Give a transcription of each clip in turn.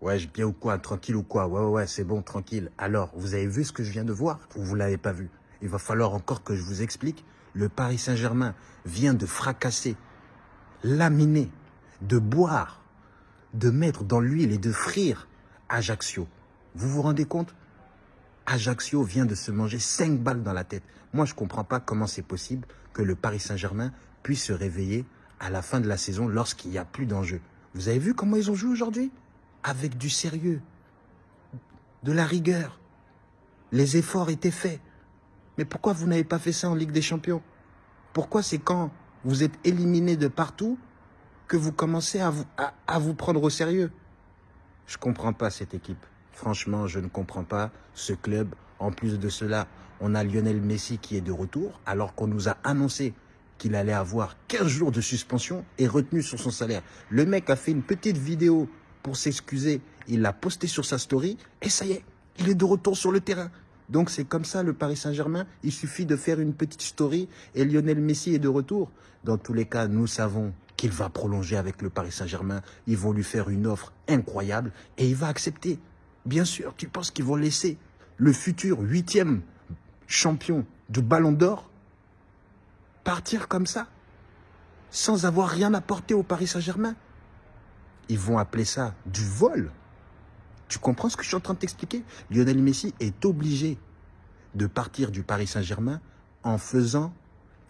Ouais, bien ou quoi Tranquille ou quoi Ouais, ouais, ouais, c'est bon, tranquille. Alors, vous avez vu ce que je viens de voir ou vous l'avez pas vu? Il va falloir encore que je vous explique. Le Paris Saint-Germain vient de fracasser, laminer, de boire, de mettre dans l'huile et de frire Ajaccio. Vous vous rendez compte? Ajaccio vient de se manger 5 balles dans la tête. Moi, je ne comprends pas comment c'est possible que le Paris Saint-Germain puisse se réveiller à la fin de la saison lorsqu'il n'y a plus d'enjeu. Vous avez vu comment ils ont joué aujourd'hui? Avec du sérieux, de la rigueur. Les efforts étaient faits. Mais pourquoi vous n'avez pas fait ça en Ligue des Champions? Pourquoi c'est quand vous êtes éliminé de partout que vous commencez à vous, à, vous prendre au sérieux? Je ne comprends pas cette équipe. Franchement, je ne comprends pas ce club. En plus de cela, on a Lionel Messi qui est de retour, alors qu'on nous a annoncé qu'il allait avoir 15 jours de suspension et retenu sur son salaire. Le mec a fait une petite vidéo pour s'excuser. Il l'a posté sur sa story et ça y est, il est de retour sur le terrain. Donc c'est comme ça le Paris Saint-Germain. Il suffit de faire une petite story et Lionel Messi est de retour. Dans tous les cas, nous savons qu'il va prolonger avec le Paris Saint-Germain. Ils vont lui faire une offre incroyable et il va accepter. Bien sûr, tu penses qu'ils vont laisser le futur huitième champion du Ballon d'Or partir comme ça, sans avoir rien apporté au Paris Saint-Germain? Ils vont appeler ça du vol. Tu comprends ce que je suis en train de t'expliquer? Lionel Messi est obligé de partir du Paris Saint-Germain en faisant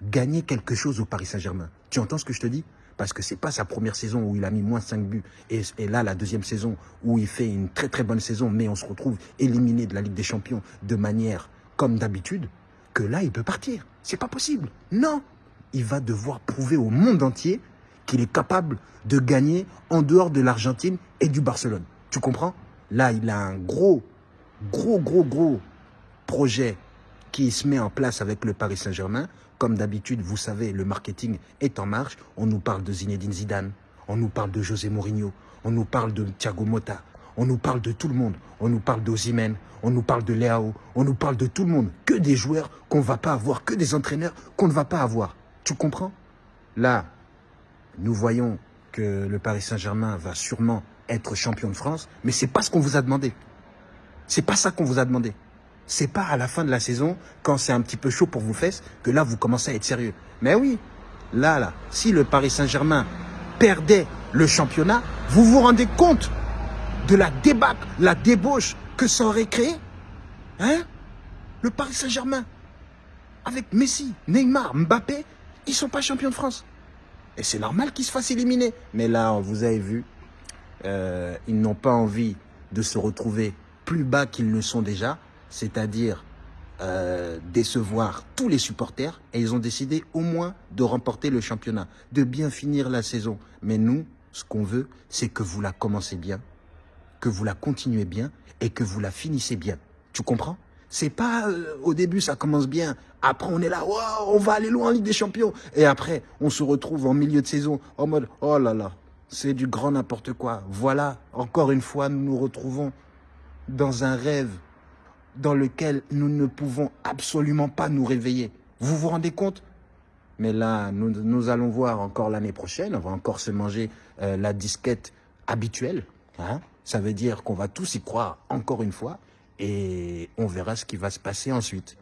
gagner quelque chose au Paris Saint-Germain. Tu entends ce que je te dis? Parce que c'est pas sa première saison où il a mis moins 5 buts. Et, là, la deuxième saison où il fait une très très bonne saison, mais on se retrouve éliminé de la Ligue des Champions de manière comme d'habitude, que là, il peut partir. C'est pas possible. Non Il va devoir prouver au monde entier qu'il est capable de gagner en dehors de l'Argentine et du Barcelone. Tu comprends? Là, il a un gros, gros, gros, gros projet qui se met en place avec le Paris Saint-Germain. Comme d'habitude, vous savez, le marketing est en marche. On nous parle de Zinedine Zidane, on nous parle de José Mourinho, on nous parle de Thiago Motta, on nous parle de tout le monde. On nous parle d'Ozimène, on nous parle de Léao, on nous parle de tout le monde. Que des joueurs qu'on ne va pas avoir, que des entraîneurs qu'on ne va pas avoir. Tu comprends? Là, nous voyons que le Paris Saint-Germain va sûrement être champion de France, mais c'est pas ce qu'on vous a demandé. C'est pas ça qu'on vous a demandé. C'est pas à la fin de la saison, quand c'est un petit peu chaud pour vos fesses, que là, vous commencez à être sérieux. Mais oui, là, là, si le Paris Saint-Germain perdait le championnat, vous vous rendez compte de la débâcle, la débauche que ça aurait créé Hein? Le Paris Saint-Germain, avec Messi, Neymar, Mbappé, ils sont pas champions de France. Et c'est normal qu'ils se fassent éliminer. Mais là, vous avez vu, euh, ils n'ont pas envie de se retrouver plus bas qu'ils ne sont déjà, c'est-à-dire euh, décevoir tous les supporters, et ils ont décidé au moins de remporter le championnat, de bien finir la saison. Mais nous, ce qu'on veut, c'est que vous la commencez bien, que vous la continuez bien, et que vous la finissez bien. Tu comprends? C'est pas euh, au début ça commence bien, après on est là, on va aller loin en Ligue des Champions, et après on se retrouve en milieu de saison en mode oh là là, c'est du grand n'importe quoi. Voilà, encore une fois, nous nous retrouvons dans un rêve dans lequel nous ne pouvons absolument pas nous réveiller. Vous vous rendez compte? Mais là, nous, allons voir encore l'année prochaine, on va encore se manger euh, la disquette habituelle. Hein Ça veut dire qu'on va tous y croire encore une fois et on verra ce qui va se passer ensuite.